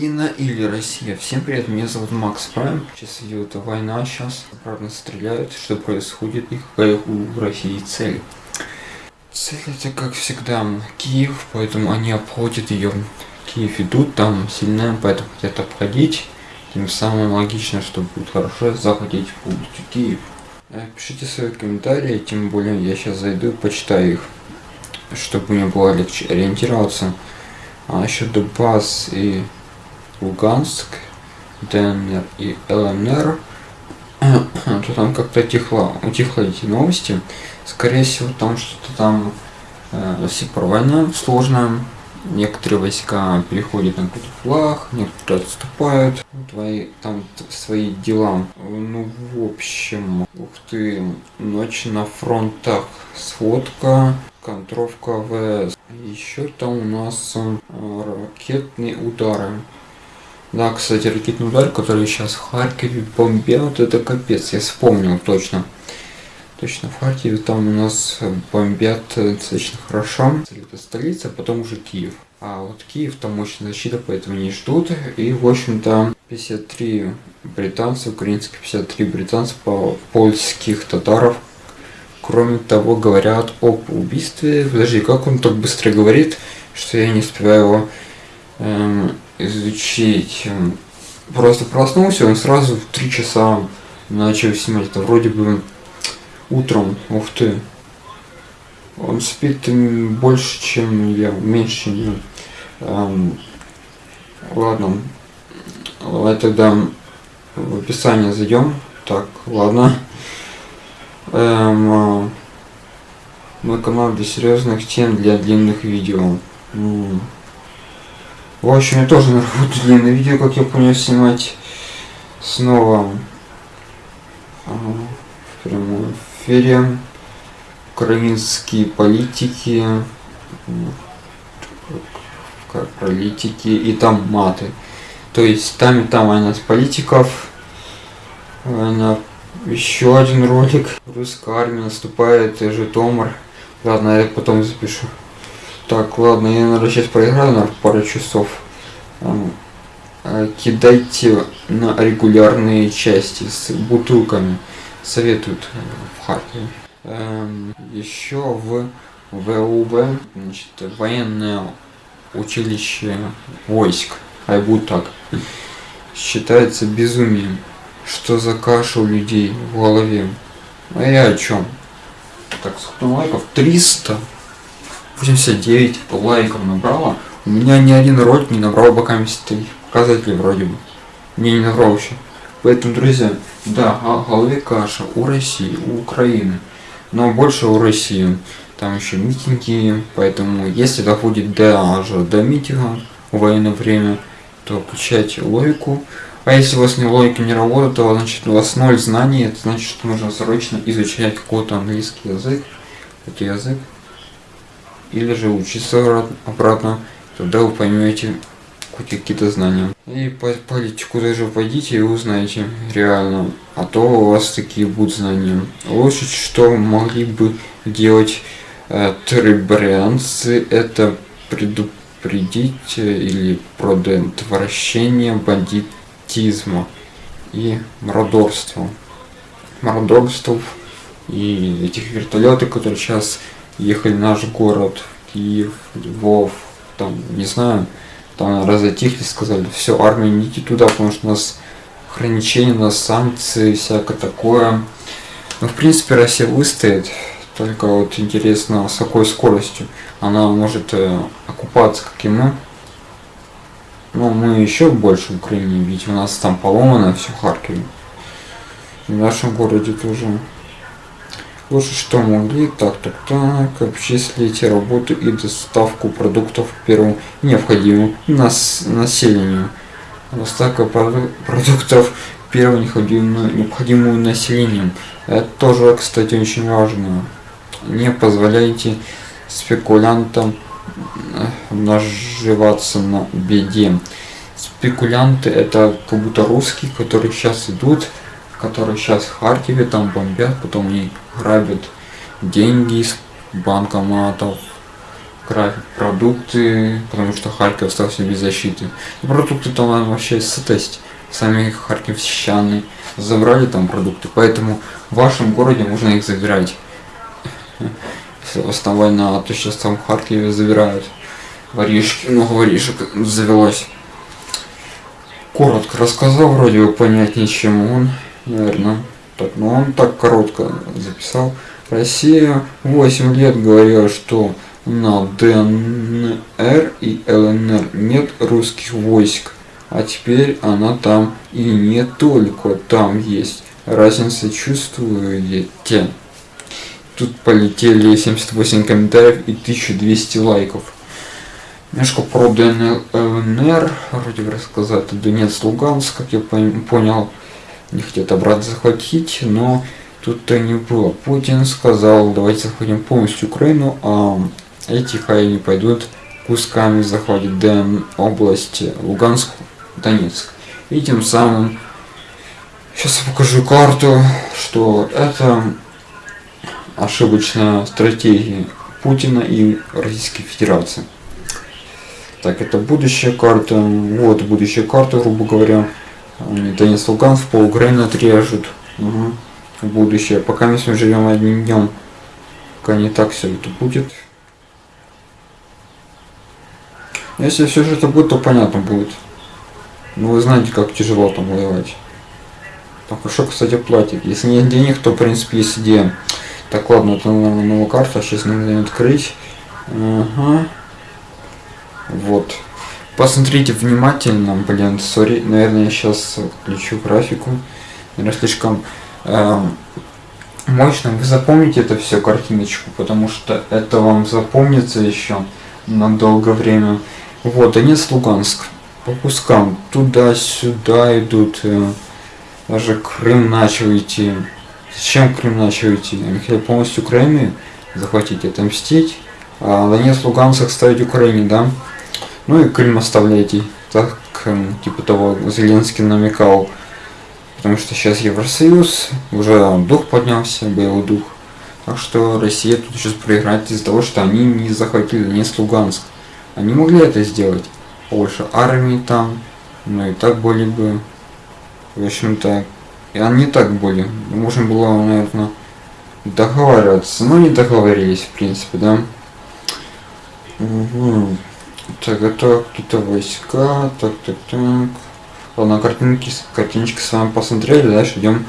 Украина или Россия. Всем привет, меня зовут Макс Прайм. Сейчас идет война, сейчас обратно стреляют, что происходит и какая у России цель. Цель это как всегда Киев, поэтому они обходят ее. Киев идут, там сильная, поэтому хотят обходить. Тем самым логично, что будет хорошо захватить полностью Киев. Пишите свои комментарии, тем более я сейчас зайду и почитаю их, чтобы мне было легче ориентироваться. А насчет Донбасс и Луганск, ДНР и ЛНР, то там как-то тихло, утихло эти новости. Скорее всего, там что-то там э, война сложная. Некоторые войска переходят на какой-то флаг, некоторые отступают, твои, там свои дела. Ну, в общем, ух ты, ночь на фронтах, сводка, контровка ВС. Еще там у нас э, ракетные удары. Да, кстати, ракетный удар, который сейчас в Харькове бомбят, это капец, я вспомнил точно. Точно, в Харькове там у нас бомбят достаточно хорошо. Это столица, а потом уже Киев. А вот Киев там мощная защита, поэтому не ждут. И, в общем-то, 53 британцев, украинских 53 британцев, польских татаров. Кроме того, говорят об убийстве. Подожди, как он так быстро говорит, что я не успеваю его эм, изучить. Просто проснулся, он сразу в 3 часа начал снимать. Это вроде бы утром, ух ты. Он спит больше, чем я, меньше, чем я. Эм, ладно. Давай тогда в описание зайдем. Так, ладно. Эм, мой канал для серьезных тем, для длинных видео. В общем, я тоже буду длинные видео, как я понял, снимать снова в прямом эфире. Украинские политики, политики и там маты. То есть там и там одна из политиков. Она еще один ролик. Русская армия наступает, Житомир. Ладно, я потом запишу. Так, ладно, я, наверное, сейчас проиграю на пару часов. Э, кидайте на регулярные части с бутылками. Советуют э, в Харькове. Эм, еще в ВУБ, значит, военное училище войск, а будет так, считается безумием. Что за каша у людей в голове? А я о чем? Так, сколько лайков? 300. 89 лайков набрала. У меня ни один ролик не набрал боками стоит. Показатели вроде бы. Мне не набрал еще. Поэтому, друзья, да, в голове каша у России, у Украины. Но больше у России. Там еще митинги, поэтому если доходит даже до митинга в военное время, то включайте логику. А если у вас не логика не работает, то значит у вас ноль знаний, это значит, что нужно срочно изучать какой-то английский язык, это язык или же учиться обратно, тогда вы поймете какие-то знания. И по политику даже пойдите и узнаете реально, а то у вас такие будут знания. Лучше, что могли бы делать э, трибрианцы, это предупредить э, или предотвращение бандитизма и мародерства. Мародерств и этих вертолетов, которые сейчас ехали в наш город, Киев, Львов, там, не знаю, там разотихли, сказали, все, армия, не идите туда, потому что у нас ограничения, у нас санкции, всякое такое. Ну, в принципе, Россия выстоит, только вот интересно, с какой скоростью она может э, окупаться, как и мы. Ну, мы еще больше в Украине, ведь у нас там поломано все Харькове. В нашем городе тоже. Лучше что могли, так, так, так, обчислите работу и доставку продуктов первому необходимому нас, населению. Доставка продуктов первому необходимому, необходимому населению. Это тоже, кстати, очень важно. Не позволяйте спекулянтам э, наживаться на беде. Спекулянты это как будто русские, которые сейчас идут которые сейчас в Харькове там бомбят, потом они грабят деньги из банкоматов, край продукты, потому что Харьков остался без защиты. И продукты там вообще тест. Сами харьковчане забрали там продукты, поэтому в вашем городе можно их забирать. Если основная война, то сейчас там в Харькове забирают воришки, много воришек завелось. Коротко рассказал, вроде бы понятнее, чем он, наверное. Так, но он так коротко записал. Россия 8 лет говорила, что на ДНР и ЛНР нет русских войск, а теперь она там и не только там есть. Разница чувствуете? Тут полетели 78 комментариев и 1200 лайков. Немножко про ДНР, вроде бы рассказать, Донец, Луганск, как я понял, не хотят обратно захватить, но тут-то не было. Путин сказал, давайте захватим полностью Украину, а эти хай не пойдут кусками захватить Дэн области Луганск, Донецк. И тем самым, сейчас я покажу карту, что это ошибочная стратегия Путина и Российской Федерации. Так, это будущая карта. Вот будущая карта, грубо говоря. Донецк, Луганск, по Украине отрежут. Угу. Будущее. Пока мы живем одним днем. Пока не так все это будет. Если все же это будет, то понятно будет. Ну вы знаете, как тяжело там воевать. Там хорошо, кстати, платит. Если нет денег, то в принципе есть идея. Так, ладно, это наверное новая карта, сейчас надо открыть. Ага. Вот. Посмотрите внимательно, блин, сори, наверное, я сейчас включу графику. Наверное, слишком э, мощно. Вы запомните это все картиночку, потому что это вам запомнится еще на долгое время. Вот, Донец, Луганск. По кускам туда-сюда идут. Э, даже Крым начал идти. Зачем Крым начал идти? Они хотели полностью Украины захватить, отомстить. А Донец, Луганск оставить Украине, да? Ну и Крым оставляйте. Так, эм, типа того, Зеленский намекал. Потому что сейчас Евросоюз, уже дух поднялся, боевой дух. Так что Россия тут сейчас проиграет из-за того, что они не захватили Донецк, Луганск. Они могли это сделать. Больше армии там, но и так были бы. В общем-то, и они так были. Можно было, наверное, договариваться. Но не договорились, в принципе, да. Угу. Так, это какие-то войска. Так, так, так. Ладно, картинки, картиночки с вами посмотрели. Дальше идем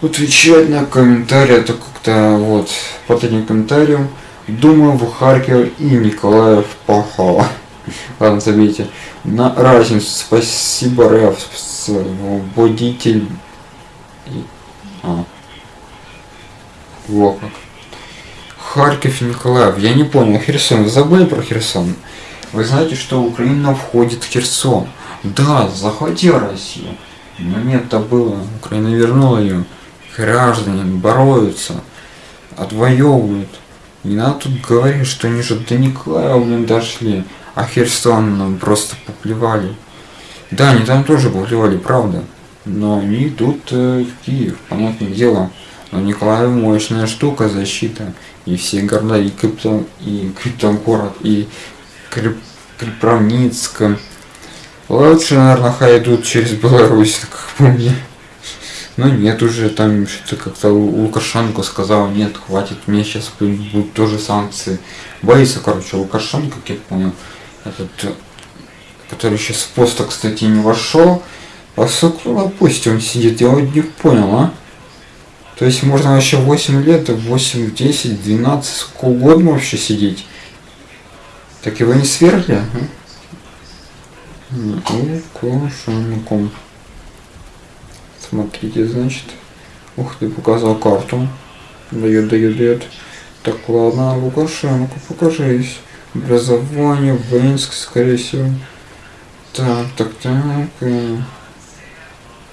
отвечать на комментарии. Это как-то вот этим комментарием. Думаю, в Харьков и Николаев пахало. Ладно, забейте. На разницу. Спасибо, Рэв. Водитель. А. Во как. Харьков и Николаев. Я не понял. Херсон. Вы забыли про Херсон? Вы знаете, что Украина входит в Херсон? Да, захватила Россию. Но нет-то было. Украина вернула ее. Граждане борются. Отвоевывают. Не надо тут говорить, что они же до Николаева, блин, дошли, а Херсон нам просто поплевали. Да, они там тоже поплевали, правда. Но они идут э, в Киев, понятное дело. Но Николаев мощная штука, защита. И все города, и Криптон, и Криптон город, и Крип, Крипровницк. Лучше, наверное, хай идут через Беларусь, как по мне. Ну нет, уже там что-то как-то Лукашенко сказал, нет, хватит, мне сейчас будут тоже санкции. Боится, короче, Лукашенко, как я понял, этот, который сейчас в поста, кстати, не вошел. А сколько, ну, пусть он сидит, я вот не понял, а? То есть можно вообще 8 лет, 8, 10, 12, сколько угодно вообще сидеть. Так его не свергли? Лукашенко. Смотрите, значит. Ух ты, показал карту. Дает, дает, дает. Так, ладно, Лукашенко, покажись. Образование, Венск, скорее всего. Так, так, так. Э.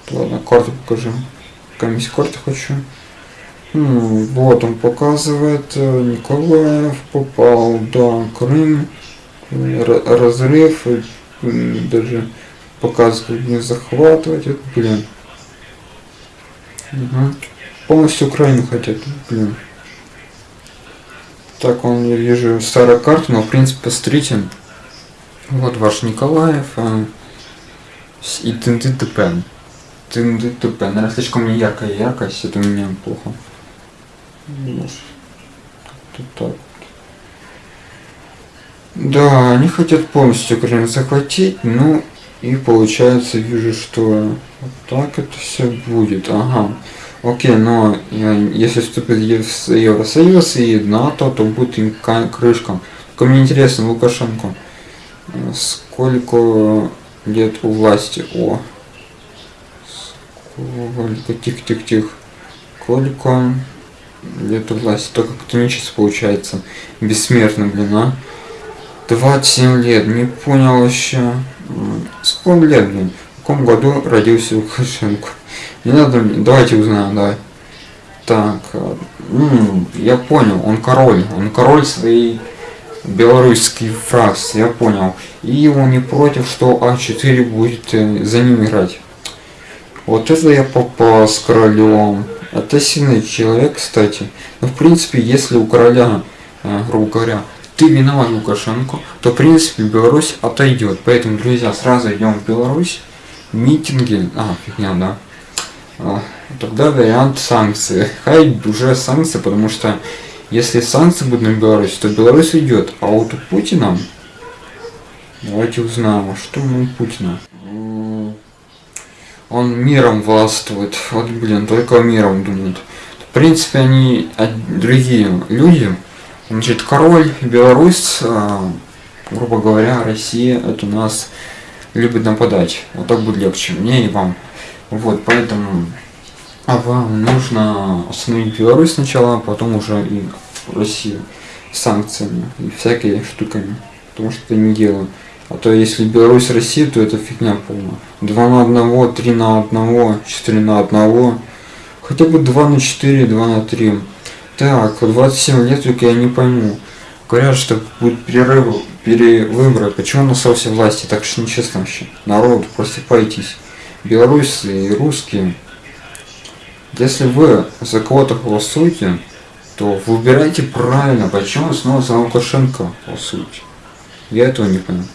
Ладно, карту покажи. Комиссия карты хочу. Ну, вот он показывает. Э, Николаев попал, да, Крым. Разрыв. Даже показывает не захватывать. Это, блин. Угу. Полностью Украину хотят, блин. Так, он, я вижу, старая карта, но, в принципе, посмотрите. Вот ваш Николаев. А, и тынды ТП. Тынды ТП. Наверное, слишком яркая яркость, это у меня плохо. Тут так. Да, они хотят полностью Украину захватить, ну и получается вижу, что вот так это все будет. Ага. Окей, но если вступит Евросоюз и НАТО, то будет им крышка. Только мне интересно, Лукашенко, сколько лет у власти? О, сколько, тихо-тихо-тихо. Сколько лет у власти? Только катонически получается. Бессмертно, блин, а? 27 лет, не понял еще. Сколько лет, блин? В каком году родился Лукашенко? Не надо давайте узнаем, давай. Так, ну, я понял, он король, он король своей белорусской фракции, я понял. И он не против, что А4 будет э, за ним играть. Вот это я попал с королем. Это сильный человек, кстати. Но в принципе, если у короля, э, грубо говоря, ты виноват Лукашенко, то в принципе Беларусь отойдет. Поэтому, друзья, сразу идем в Беларусь. Митинги. А, фигня, да. А, тогда вариант санкции. Хай уже санкции, потому что если санкции будут на Беларусь, то Беларусь идет. А вот у Путина, давайте узнаем, а что у Путина. Он миром властвует. Вот, блин, только миром думают. В принципе, они другие люди. Значит, король, Беларусь, а, грубо говоря, Россия, это нас любит нападать. Вот так будет легче мне и вам. Вот, поэтому а вам нужно остановить Беларусь сначала, а потом уже и Россию санкциями и всякими штуками. Потому что это не дело. А то если Беларусь Россия, то это фигня полная. 2 на 1, 3 на 1, 4 на 1. Хотя бы 2 на 4, 2 на 3. Так, 27 лет только я не пойму. Говорят, что будет перерыв, перевыборы. Почему на соусе власти? Так что нечестно вообще. Народ, просыпайтесь. Белорусы и русские. Если вы за кого-то голосуете, то выбирайте правильно. Почему снова за Лукашенко голосуете? Я этого не понял.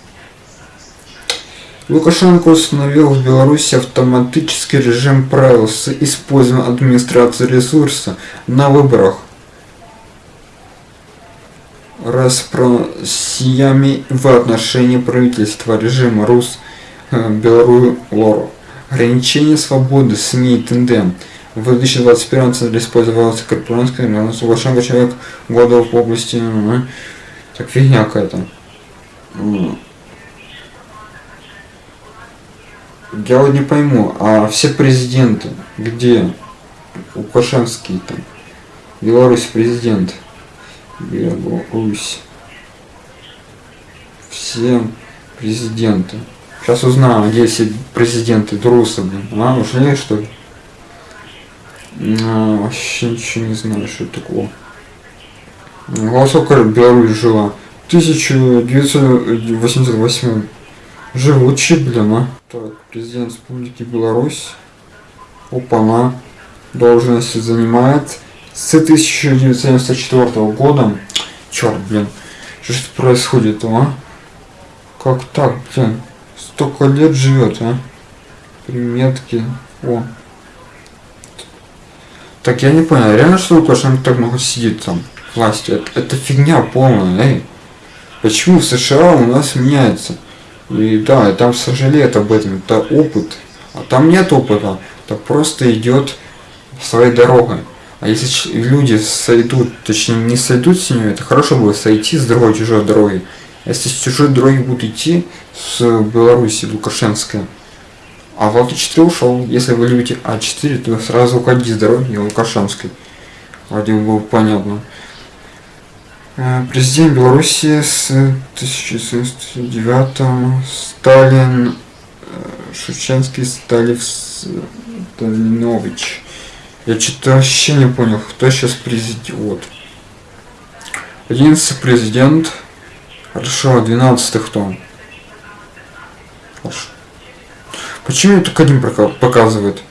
Лукашенко установил в Беларуси автоматический режим правил с использованием администрации ресурса на выборах расспросиями в отношении правительства режима Рус э, Беларусь Ограничение свободы СМИ и ТНД. В 2021 центре использовался корпоратская Лукашенко человек года в области... Так фигня какая-то. Я вот не пойму, а все президенты, где Лукашенский там, Беларусь президент, Беларусь, все президенты. Сейчас узнаю, где все президенты Друса, блин. А, ушли что ли? А, вообще ничего не знаю, что это такое. Голосовка Беларусь жила. 1988 Живучий, блин, а. Так, президент Республики Беларусь. Опа-на. Должность занимает с 1994 года. Черт, блин. Что ж происходит, а? Как так, блин? Столько лет живет, а? Приметки. О. Так, я не понял, реально что Лукашенко так много сидит там власти? Это, это фигня полная, эй. Почему в США у нас меняется? И да, и там сожалеют об этом, это опыт. А там нет опыта, это просто идет своей дорогой. А если люди сойдут, точнее не сойдут с нее, это хорошо было сойти с другой чужой дороги. А если с чужой дороги будут идти с Беларуси, Лукашенская, а Волки 4 ушел. Если вы любите А4, то сразу уходите с дороги Лукашенской. Вроде бы было понятно. Э, президент Беларуси с 1909 Сталин э, Шевченский Сталив Сталинович. Я что-то вообще не понял, кто сейчас президент. Вот. 11 президент. Хорошо, 12 кто? Хорошо. Почему только один показывает?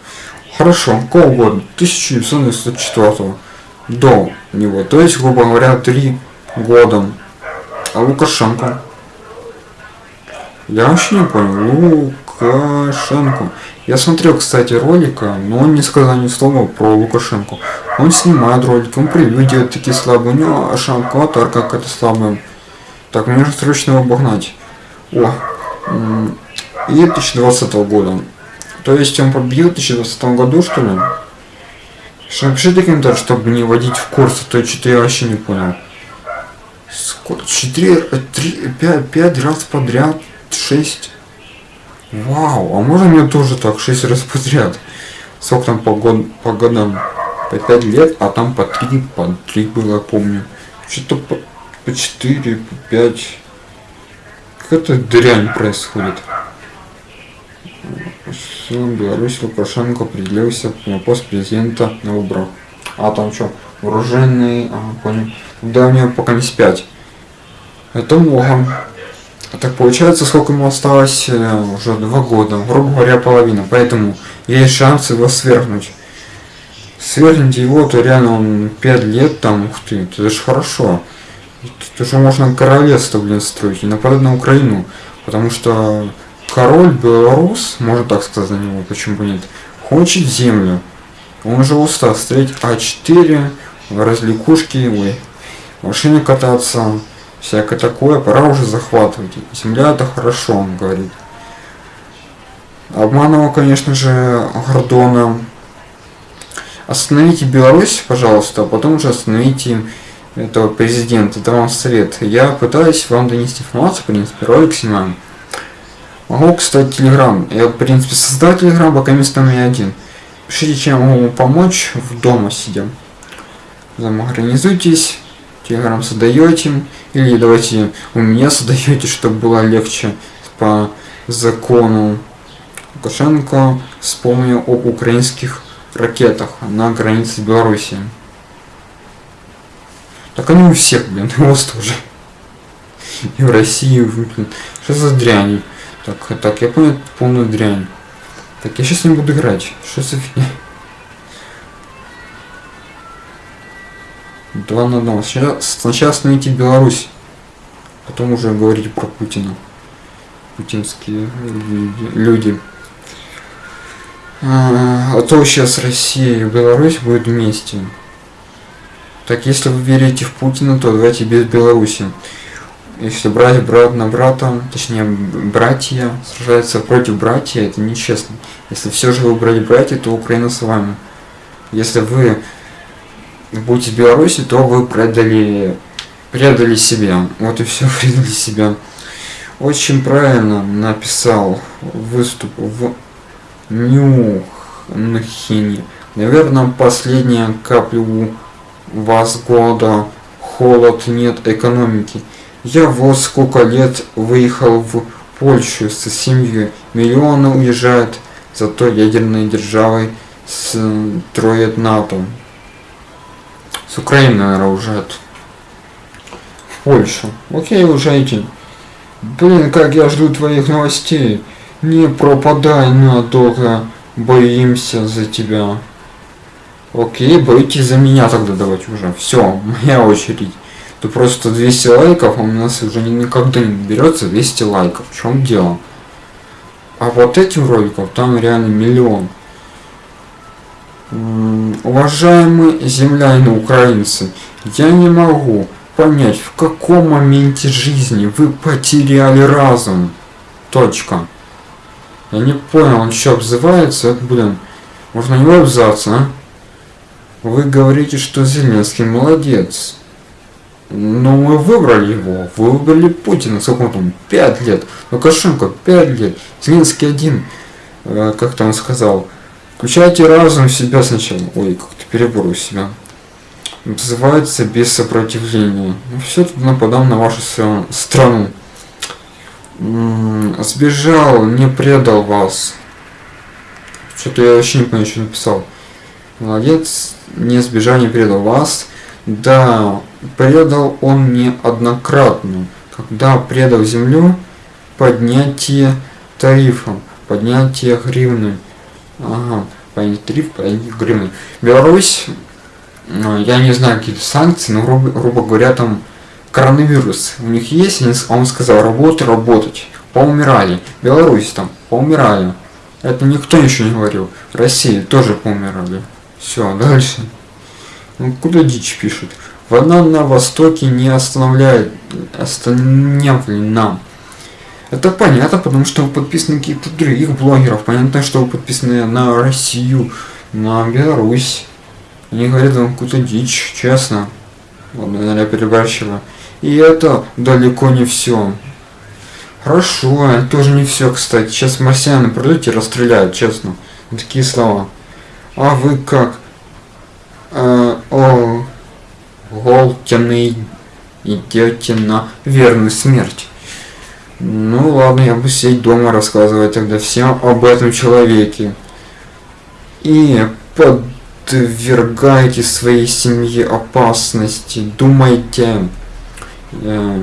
Хорошо, какого года? 1994 до него. То есть, грубо говоря, три годом. А Лукашенко? Я вообще не понял. Лукашенко. Я смотрел, кстати, ролика, но он не сказал ни слова про Лукашенко. Он снимает ролики, он превью делает такие слабые, у него шамка аватарка какая-то слабая. Так, мне нужно срочно его обогнать. О, и 2020 года. То есть он победил в 2020 году, что ли? Что напишите комментарий, чтобы не вводить в курс, а то что-то я вообще не понял. Сколько? 4, 3, 5, 5 раз подряд, 6. Вау, а можно мне тоже так 6 раз подряд? Сколько там по, год, по годам? По 5 лет, а там по 3, по 3 было, помню. Что-то по, по 4, по 5. Как это дрянь происходит? Силам Беларуси Лукашенко определился на пост президента на выборах. А там что? Вооруженный, ага, понял. Да, у него пока не 5. Это много. А так получается, сколько ему осталось? Э, уже два года, грубо говоря, половина. Поэтому есть шанс его свергнуть. Свергните его, то реально он 5 лет там, ух ты, это же хорошо. Это же можно королевство, блин, строить и нападать на Украину. Потому что король Белорус, можно так сказать за него, почему бы нет, хочет землю. Он же устал строить А4, развлекушки, ой, машины кататься, всякое такое, пора уже захватывать. Земля это хорошо, он говорит. Обманывал, конечно же, Гордона. Остановите Беларусь, пожалуйста, а потом уже остановите этого президента. Это вам совет. Я пытаюсь вам донести информацию, в принципе, ролик снимаем. Могу, кстати, Телеграм. Я, в принципе, создал Телеграм, пока место у меня один. Пишите, чем могу помочь в дома сидя. Организуйтесь Телеграм создаете, или давайте у меня создаете, чтобы было легче по закону Лукашенко. Вспомню об украинских ракетах на границе Беларуси. Так они у всех, блин, у вас тоже. И в России, блин. Что за дрянь? Так, так, я понял полную дрянь. Так, я сейчас не буду играть. Что за фигня? 2 на 2. Сначала, сначала остановите Беларусь, потом уже говорить про Путина. Путинские люди. А, а то сейчас Россия и Беларусь будут вместе. Так если вы верите в Путина, то давайте без Беларуси. Если брать брат на брата, точнее братья сражаются против братья, это нечестно. Если все же выбрали братья, то Украина с вами. Если вы будете в Беларуси, то вы предали, предали себя. Вот и все, предали себя. Очень правильно написал выступ в Нюхнхене. Наверное, последняя капля у вас года. Холод, нет экономики. Я вот сколько лет выехал в Польшу со семьей. Миллионы уезжают, зато ядерной державой строят НАТО. С Украины, наверное, уезжают. В Польшу. Окей, уезжайте. Блин, как я жду твоих новостей. Не пропадай надолго. Боимся за тебя. Окей, боитесь за меня тогда давайте уже. Все, моя очередь. То просто 200 лайков, а у нас уже никогда не берется 200 лайков. В чем дело? А вот этим роликов там реально миллион. Уважаемые земляне украинцы, я не могу понять, в каком моменте жизни вы потеряли разум. Точка. Я не понял, он еще обзывается, блин. Можно не обзываться, а? Вы говорите, что Зеленский молодец. Но мы выбрали его. Вы выбрали Путина. Сколько он там? Пять лет. Лукашенко пять лет. Зеленский один. Э, как-то он сказал. Включайте разум в себя сначала. Ой, как-то перебор у себя. Называется без сопротивления. Ну, все тут нападал на вашу страну. Сбежал, не предал вас. Что-то я вообще не понимаю, что написал. Молодец, не сбежал, не предал вас. Да, предал он неоднократно. Когда предал землю, поднятие тарифа, поднятие гривны. Ага, поднятие тарифа, поднятие гривны. Беларусь, ну, я не знаю какие санкции, но грубо, грубо говоря, там коронавирус у них есть, с- он сказал, работать, работать. Поумирали. Беларусь там, поумирали. Это никто ничего не говорил. Россия тоже поумирали. Все, дальше. Ну, куда дичь пишет? Война на Востоке не останавливает, останавливает Это понятно, потому что вы подписаны каких-то других блогеров. Понятно, что вы подписаны на Россию, на Беларусь. Они говорят вам какую-то дичь, честно. Ладно, наверное, я переборщила. И это далеко не все. Хорошо, это тоже не все, кстати. Сейчас марсианы придут и расстреляют, честно. Вот Такие слова. А вы как? Э, о, Голтяный идете на верную смерть. Ну ладно, я буду сидеть дома рассказывать тогда всем об этом человеке. И подвергайте своей семье опасности. Думайте. Я,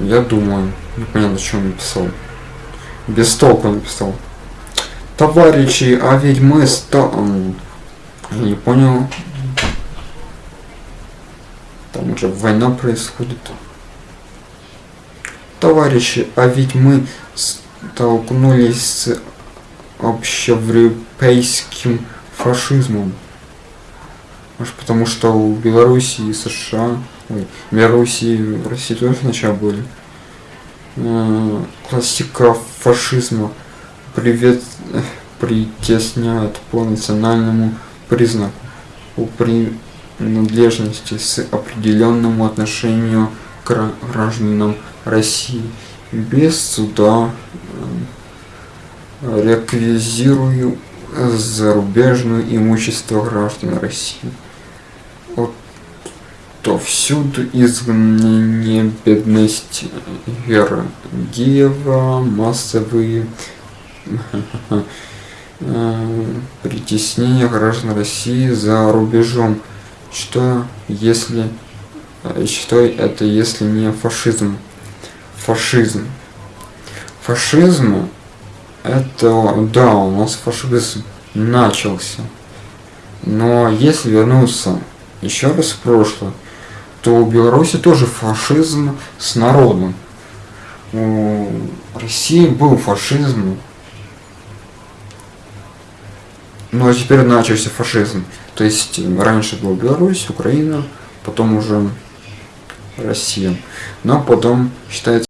я думаю. Непонятно, что он написал. Без толку написал. Товарищи, а ведь мы ста... не понял. Там уже война происходит. Товарищи, а ведь мы столкнулись с общеевропейским фашизмом. Может потому что у Беларуси и США, ой, Беларуси и России тоже сначала были. Э, Классика фашизма привет, притесняет по национальному признаку у принадлежности с определенному отношению к гра- гражданам России без суда э, реквизирую зарубежное имущество граждан России. Вот то всюду изгнание, бедность, Георгиева, массовые э, притеснения граждан России за рубежом. Что если э, что это если не фашизм? Фашизм. Фашизм это да, у нас фашизм начался. Но если вернуться еще раз в прошлое, то у Беларуси тоже фашизм с народом. У России был фашизм, но теперь начался фашизм. То есть раньше был Беларусь, Украина, потом уже Россия. Но потом считается